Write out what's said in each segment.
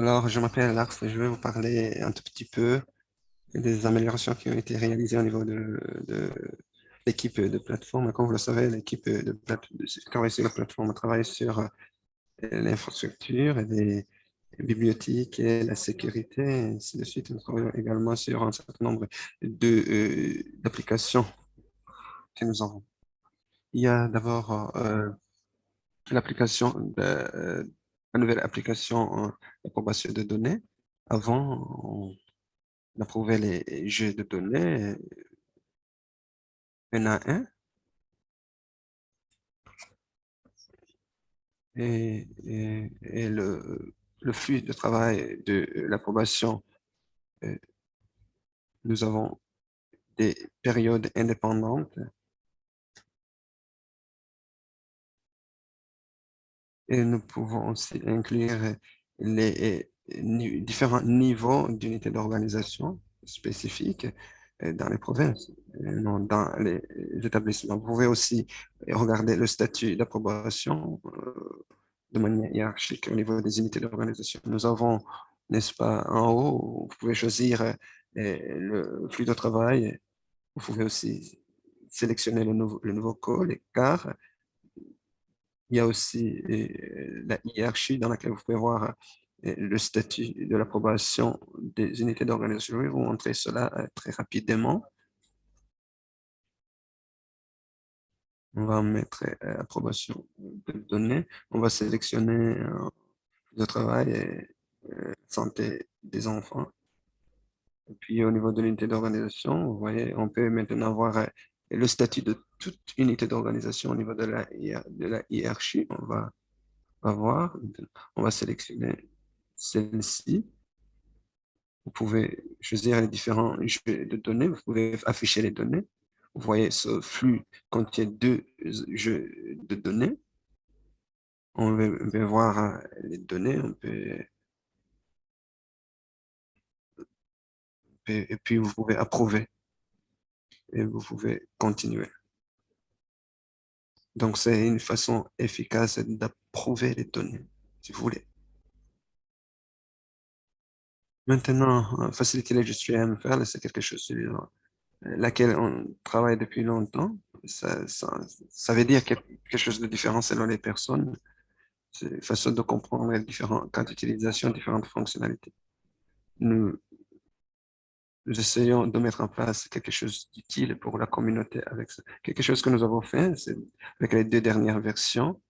Alors, je m'appelle Lars et je vais vous parler un tout petit peu des améliorations qui ont été réalisées au niveau de, l'équipe de plateforme. Comme vous le savez, l'équipe de, de travaille sur la plateforme travaille sur euh, l'infrastructure et les bibliothèques et la sécurité, et ainsi de suite. Nous travaillons également sur un certain nombre euh, d'applications que nous avons. Il y a d'abord euh, l'application de, la nouvelle application d'approbation de données. Avant, on approuvait les jeux de données un à un. Et, le, flux de travail de l'approbation, euh, nous avons des périodes indépendantes Et nous pouvons aussi inclure les différents niveaux d'unités d'organisation spécifiques euh, dans les provinces, euh, non dans les établissements. Vous pouvez aussi regarder le statut d'approbation euh, de manière hiérarchique au niveau des unités d'organisation. Nous avons, n'est-ce pas, en haut, vous pouvez choisir le flux de travail. Vous pouvez aussi sélectionner le nouveau, le nouveau code, car il y a aussi euh, la hiérarchie dans laquelle vous pouvez voir euh, le statut de l'approbation des unités d'organisation. Je vais vous montrer cela euh, très rapidement. On va mettre approbation de données. On va sélectionner le travail et santé des enfants. Et puis au niveau de l'unité d'organisation, vous voyez, on peut maintenant voir le statut de toute unité d'organisation au niveau de la, de la hiérarchie. On va, voir, on va sélectionner celle-ci. Vous pouvez choisir les différents jeux de données, vous pouvez afficher les données. Vous voyez, ce flux contient deux jeux de données. On va, voir les données, on peut, et puis vous pouvez approuver et vous pouvez continuer. Donc, c'est une façon efficace d'approuver les données, si vous voulez. Maintenant, euh, faciliter les gestions MFL, c'est quelque chose sur laquelle on travaille depuis longtemps. Ça, ça, veut dire quelque chose de différent selon les personnes. C'est une façon de comprendre les différents cas d'utilisation, différentes fonctionnalités. Nous nous essayons de mettre en place quelque chose d'utile pour la communauté avec ça. Quelque chose que nous avons fait, c'est avec les deux dernières versions.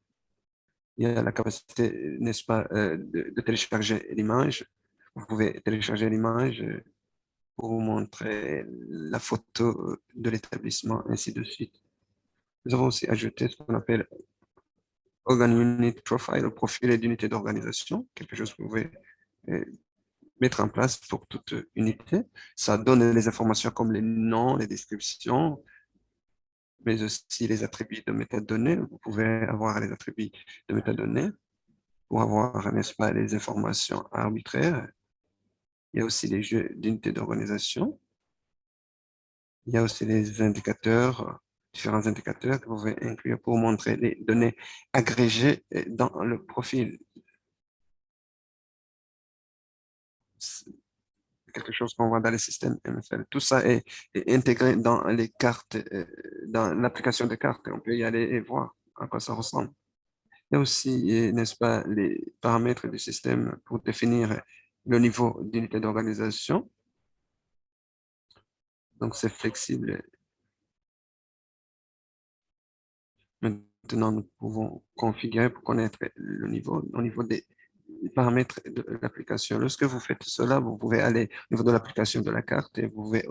Il y a la capacité, n'est-ce pas, euh, de, télécharger l'image. Vous pouvez télécharger l'image pour vous montrer la photo de l'établissement, ainsi de suite. Nous avons aussi ajouté ce qu'on appelle Organ Unit Profile, le profil d'unité d'organisation, quelque chose que vous pouvez euh, mettre en place pour toute unité. Ça donne les informations comme les noms, les descriptions, mais aussi les attributs de métadonnées. Vous pouvez avoir les attributs de métadonnées pour avoir, n'est-ce pas, les informations arbitraires. Il y a aussi les jeux d'unité d'organisation. Il y a aussi les indicateurs, différents indicateurs que vous pouvez inclure pour montrer les données agrégées dans le profil quelque chose qu'on voit dans les systèmes MFL. Tout ça est, intégré dans les cartes, euh, dans l'application de cartes. On peut y aller et voir à quoi ça ressemble. Il y a aussi, n'est-ce pas, les paramètres du système pour définir le niveau d'unité d'organisation. Donc, c'est flexible. Maintenant, nous pouvons configurer pour connaître le niveau, au niveau des paramètres de l'application. Lorsque vous faites cela, vous pouvez aller au niveau de l'application de la carte et vous pouvez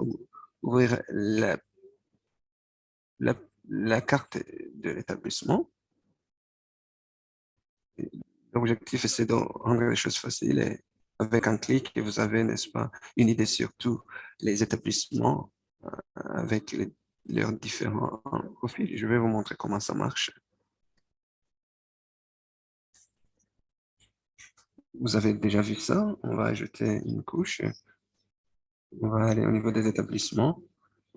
ouvrir la, la, carte de l'établissement. L'objectif, c'est de rendre les choses faciles et avec un clic, vous avez, n'est-ce pas, une idée sur tous les établissements euh, avec leurs différents profils. Je vais vous montrer comment ça marche. Vous avez déjà vu ça. On va ajouter une couche. On va aller au niveau des établissements.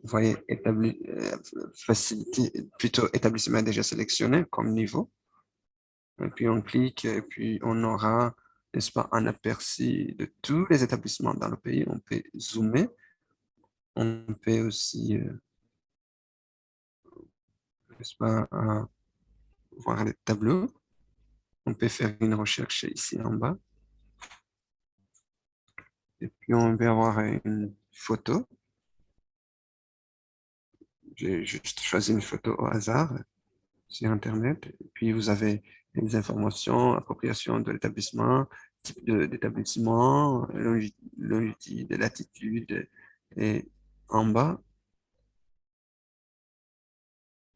Vous voyez, établi, euh, plutôt établissement déjà sélectionné comme niveau. Et puis on clique et puis on aura n'est-ce pas, un aperçu de tous les établissements dans le pays. On peut zoomer. On peut aussi, euh, n'est-ce pas, euh, voir les tableaux. On peut faire une recherche ici en bas. Et puis, on peut avoir une photo. J'ai juste choisi une photo au hasard sur Internet. Et puis, vous avez les informations, appropriation de l'établissement, type d'établissement, longitude, latitude. Et en bas,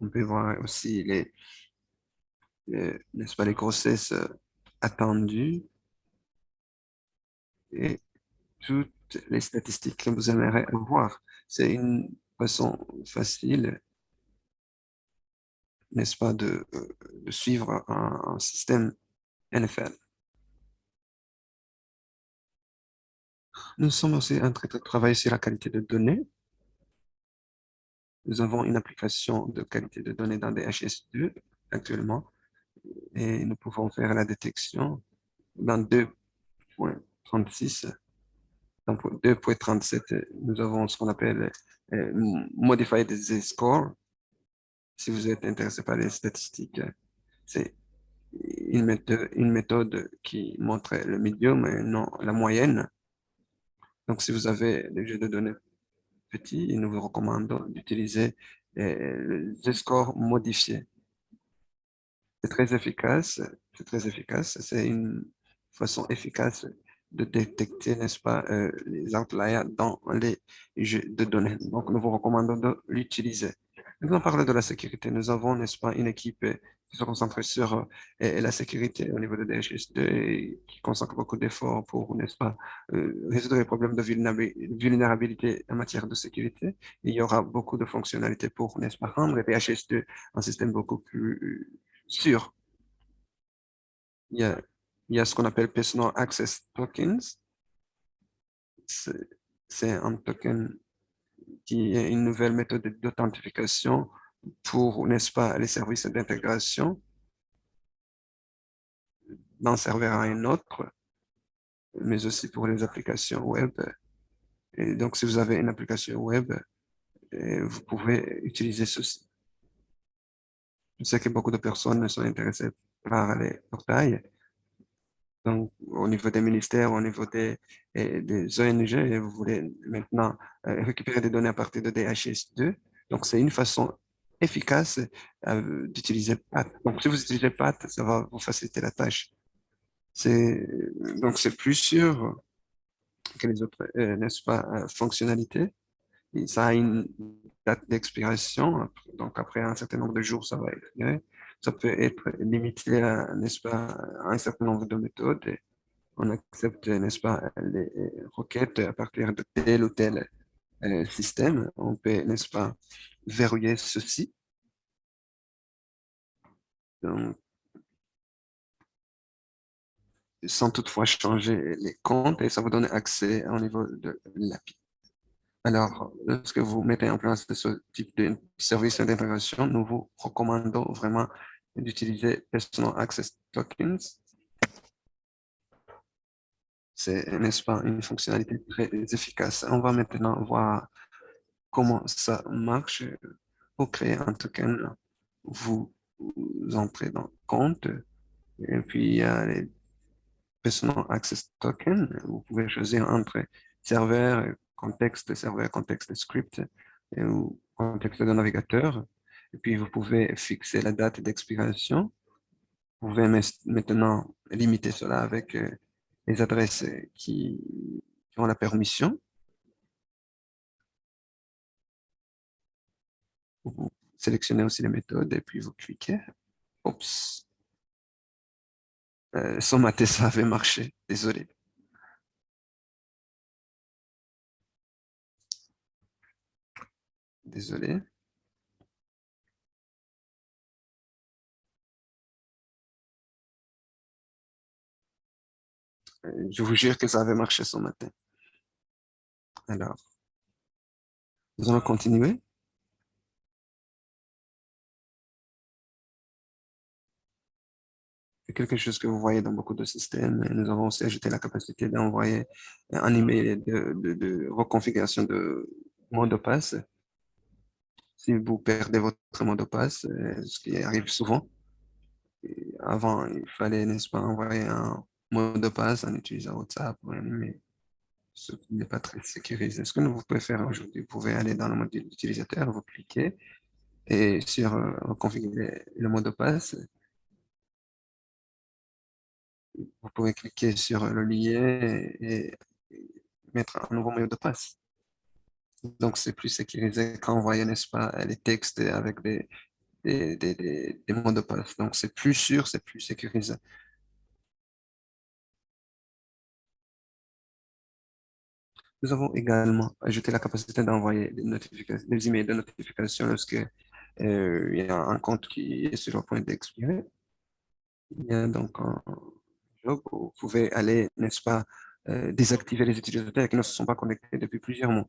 on peut voir aussi les, n'est-ce pas, les grossesses attendues et toutes les statistiques que vous aimeriez voir. C'est une façon facile n'est-ce pas, de, de suivre un, système NFL. Nous sommes aussi en train de travailler sur la qualité de données. Nous avons une application de qualité de données dans DHS2 actuellement et nous pouvons faire la détection dans 2.36. Dans 2.37, nous avons ce qu'on appelle euh, Modified Z-Score si vous êtes intéressé par les statistiques, c'est une méthode, une méthode qui montre le médium et non la moyenne. Donc, si vous avez des jeux de données petits, nous vous recommandons d'utiliser euh, le score modifié. C'est très efficace, c'est très efficace, c'est une façon efficace de détecter, n'est-ce pas, euh, les outliers dans les jeux de données. Donc, nous vous recommandons de l'utiliser. Nous allons parler de la sécurité. Nous avons, n'est-ce pas, une équipe euh, qui se concentre sur euh, la sécurité au niveau de DHS2 et qui consacre beaucoup d'efforts pour, n'est-ce pas, résoudre les problèmes de vulnérabilité en matière de sécurité. Il y aura beaucoup de fonctionnalités pour, n'est-ce pas, rendre DHS2 un système beaucoup plus sûr. Il y a, il y a ce qu'on appelle Personal Access Tokens. C'est un token qui est une nouvelle méthode d'authentification pour, n'est-ce pas, les services d'intégration d'un serveur à un autre, mais aussi pour les applications web. Et donc, si vous avez une application web, vous pouvez utiliser ceci. Je sais que beaucoup de personnes sont intéressées par les portails, donc, au niveau des ministères, au niveau des, des ONG, vous voulez maintenant euh, récupérer des données à partir de DHS2. Donc, c'est une façon efficace euh, d'utiliser PAT. Donc, si vous utilisez PAT, ça va vous faciliter la tâche. Donc, c'est plus sûr que les autres, euh, n'est-ce pas, fonctionnalités. ça a une date d'expiration. Donc, après un certain nombre de jours, ça va expirer ça peut être limité à, n'est-ce pas, un certain nombre de méthodes. On accepte, n'est-ce pas, les requêtes à partir de tel ou tel euh, système. On peut, n'est-ce pas, verrouiller ceci. Donc, sans toutefois changer les comptes et ça vous donne accès au niveau de l'API. Alors, lorsque vous mettez en place ce type de service d'intégration, nous vous recommandons vraiment d'utiliser Personal Access Tokens. C'est, n'est-ce pas, une fonctionnalité très efficace. On va maintenant voir comment ça marche. Pour créer un token, vous, entrez dans compte et puis il y a les Personal Access Tokens. Vous pouvez choisir entre serveur, contexte serveur, contexte script ou contexte de navigateur. Et puis, vous pouvez fixer la date d'expiration. Vous pouvez maintenant limiter cela avec euh, les adresses qui, ont la permission. Vous sélectionnez aussi les méthodes et puis vous cliquez. Oups. Euh, son maté, ça avait marché. Désolé. Désolé. Euh, je vous jure que ça avait marché ce matin. Alors, nous allons continuer. quelque chose que vous voyez dans beaucoup de systèmes. Nous avons aussi ajouté la capacité d'envoyer un email de, de, reconfiguration de mot de passe. Si vous perdez votre mot de passe, euh, ce qui arrive souvent, avant, il fallait, n'est-ce pas, envoyer un mot de passe en utilisant WhatsApp mais ce n'est pas très sécurisé. Ce que vous pouvez faire aujourd'hui, vous pouvez aller dans le mode utilisateur, vous cliquez et sur euh, configurer le mot de passe. Vous pouvez cliquer sur le lien et, mettre un nouveau mot de passe. Donc, c'est plus sécurisé qu'envoyer, n'est-ce pas, les textes avec des mots de passe. Donc, c'est plus sûr, c'est plus sécurisé. Nous avons également ajouté la capacité d'envoyer des, notifications, des emails de notification lorsque euh, il y a un compte qui est sur le point d'expirer. Il y a donc un job où vous pouvez aller, n'est-ce pas, euh, désactiver les utilisateurs qui ne se sont pas connectés depuis plusieurs mois.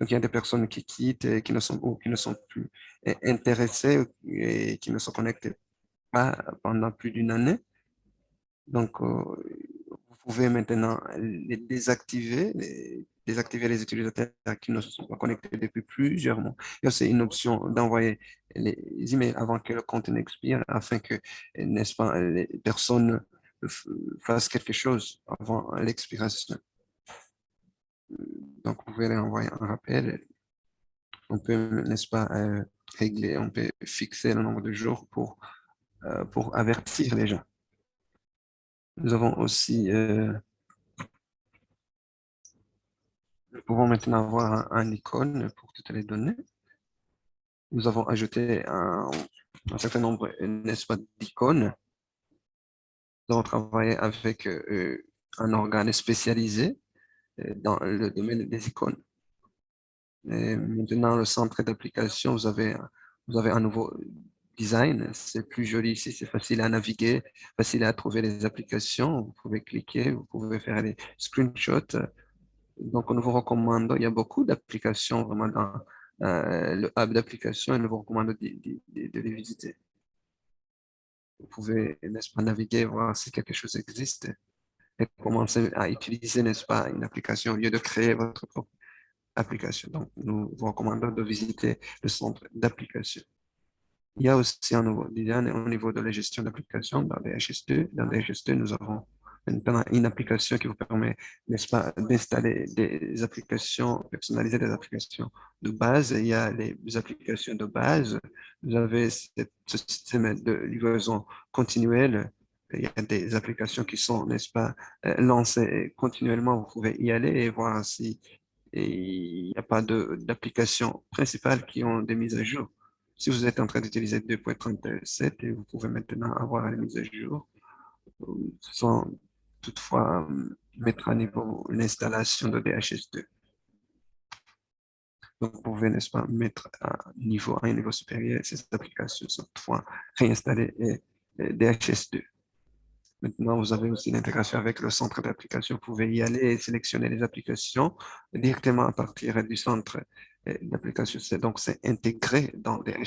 Donc, il y a des personnes qui quittent qui ne sont, ou qui ne sont plus intéressées et qui ne se connectent pas pendant plus d'une année. Donc, euh, vous pouvez maintenant les désactiver, désactiver les utilisateurs qui ne sont pas connectés depuis plusieurs mois. Il y a aussi une option d'envoyer les emails avant que le compte n'expire afin que, n'est-ce pas, les personnes fassent quelque chose avant l'expiration. Donc, vous pouvez envoyer un rappel. On peut, n'est-ce pas, euh, régler, on peut fixer le nombre de jours pour, euh, pour avertir les gens. Nous avons aussi, euh, nous pouvons maintenant avoir un, icône pour toutes les données. Nous avons ajouté un, certain nombre, n'est-ce pas, d'icônes. Nous avons travaillé avec un organe spécialisé dans le domaine des icônes. Et maintenant, le centre d'application, vous avez, un nouveau design, c'est plus joli ici, c'est facile à naviguer, facile à trouver les applications, vous pouvez cliquer, vous pouvez faire des screenshots. Donc, nous vous recommandons, il y a beaucoup d'applications vraiment dans euh, le hub d'applications et nous vous recommandons de, les visiter. Vous pouvez, n'est-ce pas, naviguer, voir si quelque chose existe et commencer à utiliser, n'est-ce pas, une application au lieu de créer votre propre application. Donc, nous vous recommandons de visiter le centre d'application. Il y a aussi un nouveau design au niveau de la gestion d'application dans les HS2. Dans les HS2, nous avons une application qui vous permet, n'est-ce pas, d'installer des applications, personnaliser des applications de base. Il y a les applications de base. Vous avez ce système de livraison continuelle. Il y a des applications qui sont, n'est-ce pas, euh, lancées continuellement. Vous pouvez y aller et voir si il n'y a pas d'applications principales qui ont des mises à jour. Si vous êtes en train d'utiliser 2.37, vous pouvez maintenant avoir les mises à jour sans toutefois euh, mettre à niveau l'installation de DHS2. Donc, vous pouvez, n'est-ce pas, mettre à, niveau, un niveau supérieur ces applications sans toutefois réinstaller DHS2. Maintenant, vous avez aussi l'intégration avec le centre d'application. Vous pouvez y aller et sélectionner les applications directement à partir du centre d'application. Donc, c'est intégré dans des,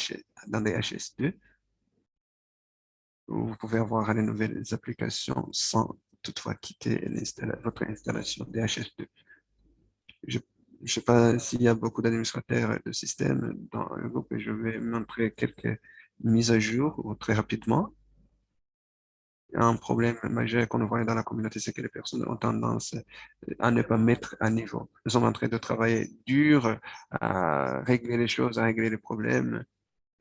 dans des HS2. Vous pouvez avoir les nouvelles applications sans toutefois quitter votre installation DHS2. Je ne sais pas s'il y a beaucoup d'administrateurs de systèmes dans le groupe et je vais montrer quelques mises à jour très rapidement un problème majeur qu'on voit dans la communauté, c'est que les personnes ont tendance à ne pas mettre à niveau. Nous sommes en train de travailler dur à régler les choses, à régler les problèmes,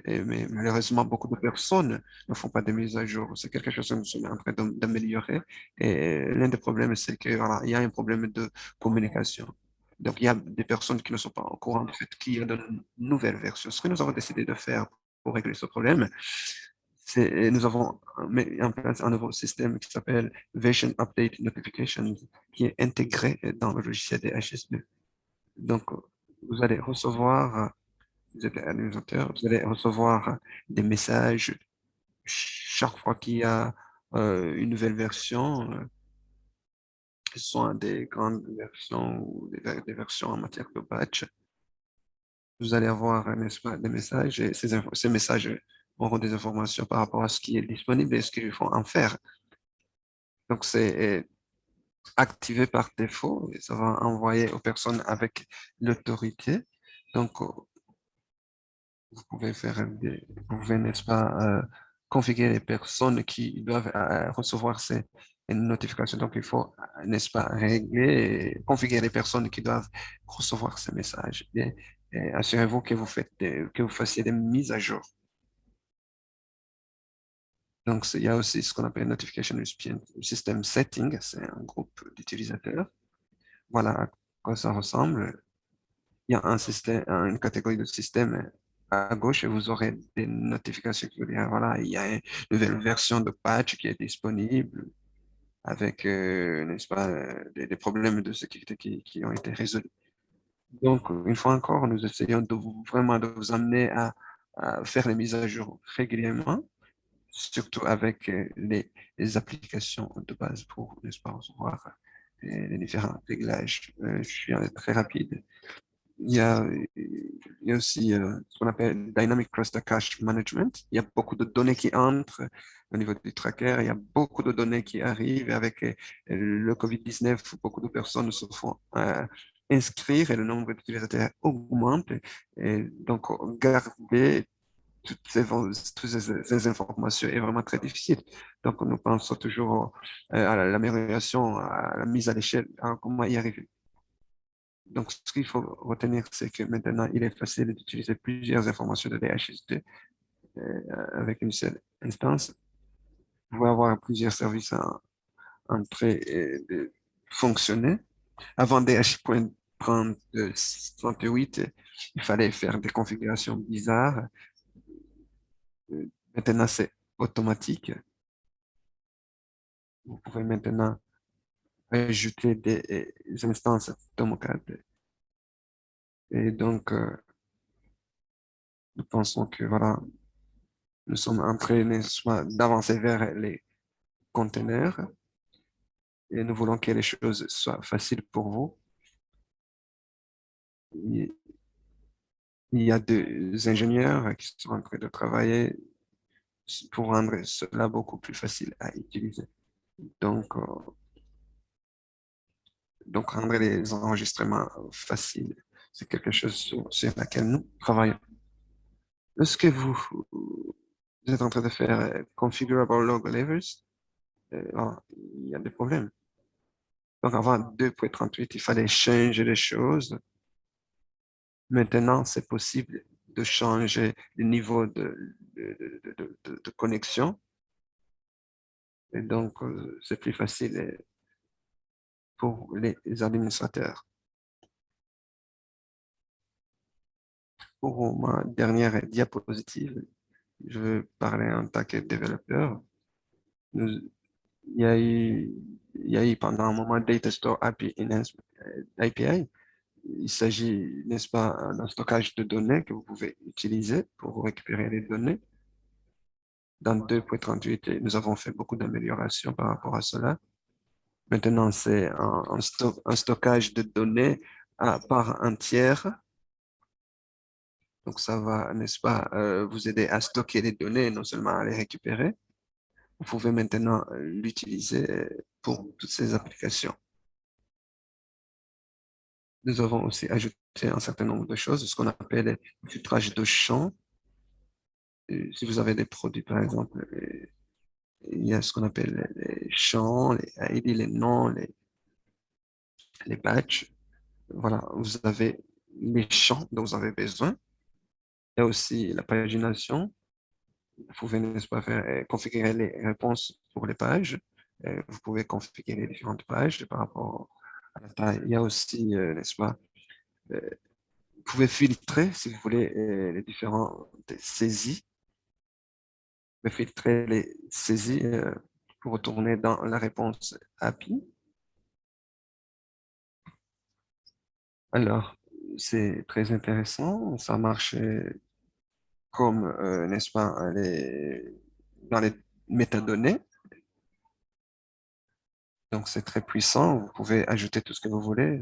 mais malheureusement, beaucoup de personnes ne font pas de mise à jour. C'est quelque chose que nous sommes en train d'améliorer. Et l'un des problèmes, c'est qu'il y a un problème de communication. Donc, il y a des personnes qui ne sont pas au courant de fait qu'il y a de nouvelles versions. Ce que nous avons décidé de faire pour régler ce problème, nous avons mis en place un nouveau système qui s'appelle Version Update Notifications, qui est intégré dans le logiciel des HS2. Donc, vous allez recevoir, vous êtes vous allez recevoir des messages chaque fois qu'il y a euh, une nouvelle version, euh, soit des grandes versions ou des, versions en matière de batch. Vous allez avoir des messages et ces messages auront des informations par rapport à ce qui est disponible et ce qu'il faut en faire. Donc, c'est euh, activé par défaut et ça va envoyer aux personnes avec l'autorité. Donc, euh, vous pouvez faire vous pouvez, n'est-ce pas, euh, configurer les personnes qui doivent recevoir ces notifications. Donc, il faut, n'est-ce pas, régler configurer les personnes qui doivent recevoir ces messages. Assurez-vous que vous faites que vous fassiez des mises à jour. Donc, il y a aussi ce qu'on appelle Notification System Setting, c'est un groupe d'utilisateurs. Voilà à quoi ça ressemble. Il y a une catégorie de système à gauche et vous aurez des notifications qui vous disent, voilà, il y a une nouvelle version de patch qui est disponible avec, euh, n'est-ce pas, des, problèmes de sécurité qui, ont été résolus. Donc, une fois encore, nous essayons de vraiment de vous amener à faire les mises à jour régulièrement surtout avec euh, les, applications de base pour, n'est-ce pas, recevoir euh, les différents réglages. Euh, je suis très rapide. Il y a, aussi ce qu'on appelle Dynamic Cluster Cache Management. Il y a beaucoup de données qui entrent au niveau du tracker. Il y a beaucoup de données qui arrivent avec le COVID-19. Beaucoup de personnes se font inscrire et le nombre d'utilisateurs augmente. Donc, garder toutes ces, informations est vraiment très difficile. Donc, nous pensons toujours euh, à l'amélioration, à la mise à l'échelle, à comment y arriver. Donc, ce qu'il faut retenir, c'est que maintenant, il est facile d'utiliser plusieurs informations de DHS2 euh, avec une seule instance. Vous pouvez avoir plusieurs services en, en train de fonctionner. Avant DH.38, il fallait faire des configurations bizarres Maintenant, c'est automatique. Vous pouvez maintenant ajouter des instances Tomocad. Et donc, euh, nous pensons que voilà, nous sommes en train d'avancer vers les conteneurs et nous voulons que les choses soient faciles pour vous. Il y a des ingénieurs qui sont en train de travailler pour rendre cela beaucoup plus facile à utiliser. Donc, euh, donc rendre les enregistrements faciles, c'est quelque chose sur, laquelle nous travaillons. Est-ce que vous, êtes en train de faire euh, configurable logo levels? Euh, il y a des problèmes. Donc, avant 2.38, il fallait changer les choses Maintenant, c'est possible de changer le niveau de, connexion. Et donc, euh, c'est plus facile pour les administrateurs. Pour ma dernière diapositive, je veux parler en tant que développeur. il, y a eu, il y a eu pendant un moment Data Store API, API il s'agit, n'est-ce pas, d'un stockage de données que vous pouvez utiliser pour récupérer les données. Dans 2.38, nous avons fait beaucoup d'améliorations par rapport à cela. Maintenant, c'est un, stockage de données à part entière. Donc, ça va, n'est-ce pas, euh, vous aider à stocker les données, non seulement à les récupérer. Vous pouvez maintenant l'utiliser pour toutes ces applications. Nous avons aussi ajouté un certain nombre de choses, ce qu'on appelle le filtrage de champs. si vous avez des produits, par exemple, il y a ce qu'on appelle les champs, les ID, les noms, les, les badges. Voilà, vous avez les champs dont vous avez besoin. Il y a aussi la pagination. Vous pouvez, n'est-ce pas, faire, configurer les réponses pour les pages. Vous pouvez configurer les différentes pages par rapport il y a aussi, euh, n'est-ce pas, euh, vous pouvez filtrer, si vous voulez, euh, les différentes saisies. Vous pouvez filtrer les saisies pour retourner dans la réponse API. Alors, c'est très intéressant. Ça marche comme, n'est-ce pas, dans les métadonnées. Donc, c'est très puissant. Vous pouvez ajouter tout ce que vous voulez.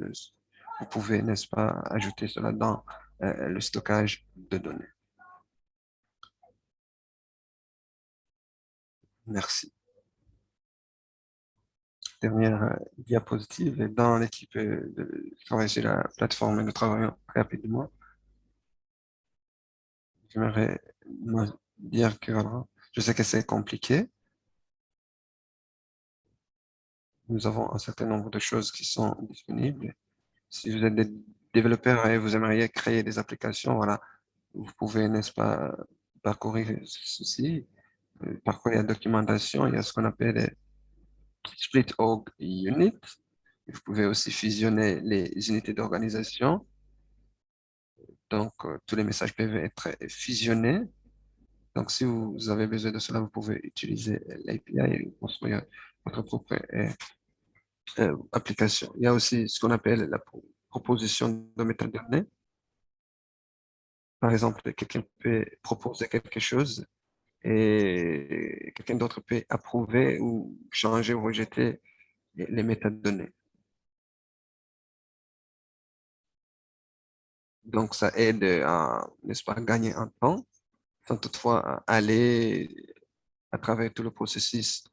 Vous pouvez, n'est-ce pas, ajouter cela dans euh, le stockage de données. Merci. Dernière euh, diapositive. Et dans l'équipe euh, de travail sur la plateforme nous travaillons rapidement. J'aimerais dire que je sais que c'est compliqué. Nous avons un certain nombre de choses qui sont disponibles. Si vous êtes des développeurs et vous aimeriez créer des applications, voilà, vous pouvez, n'est-ce pas, parcourir ceci. Euh, parcourir la documentation, il y a ce qu'on appelle les split org unit. Vous pouvez aussi fusionner les unités d'organisation. Donc, euh, tous les messages peuvent être fusionnés. Donc, si vous avez besoin de cela, vous pouvez utiliser l'API et construire votre propre euh, euh, application. Il y a aussi ce qu'on appelle la proposition de métadonnées. Par exemple, quelqu'un peut proposer quelque chose et quelqu'un d'autre peut approuver ou changer ou rejeter les métadonnées. Donc, ça aide à, n'est-ce pas, gagner un temps, sans toutefois aller à travers tout le processus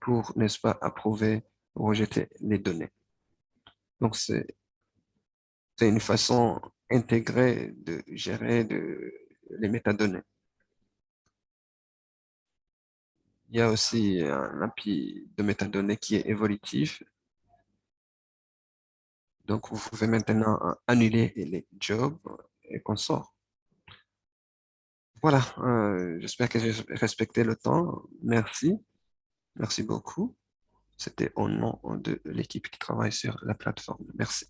pour, n'est-ce pas, approuver ou rejeter les données. Donc, c'est une façon intégrée de gérer les métadonnées. Il y a aussi un API de métadonnées qui est évolutif. Donc, vous pouvez maintenant annuler les jobs et qu'on sort. Voilà, euh, j'espère que j'ai respecté le temps. Merci. Merci beaucoup. C'était au nom de l'équipe qui travaille sur la plateforme. Merci.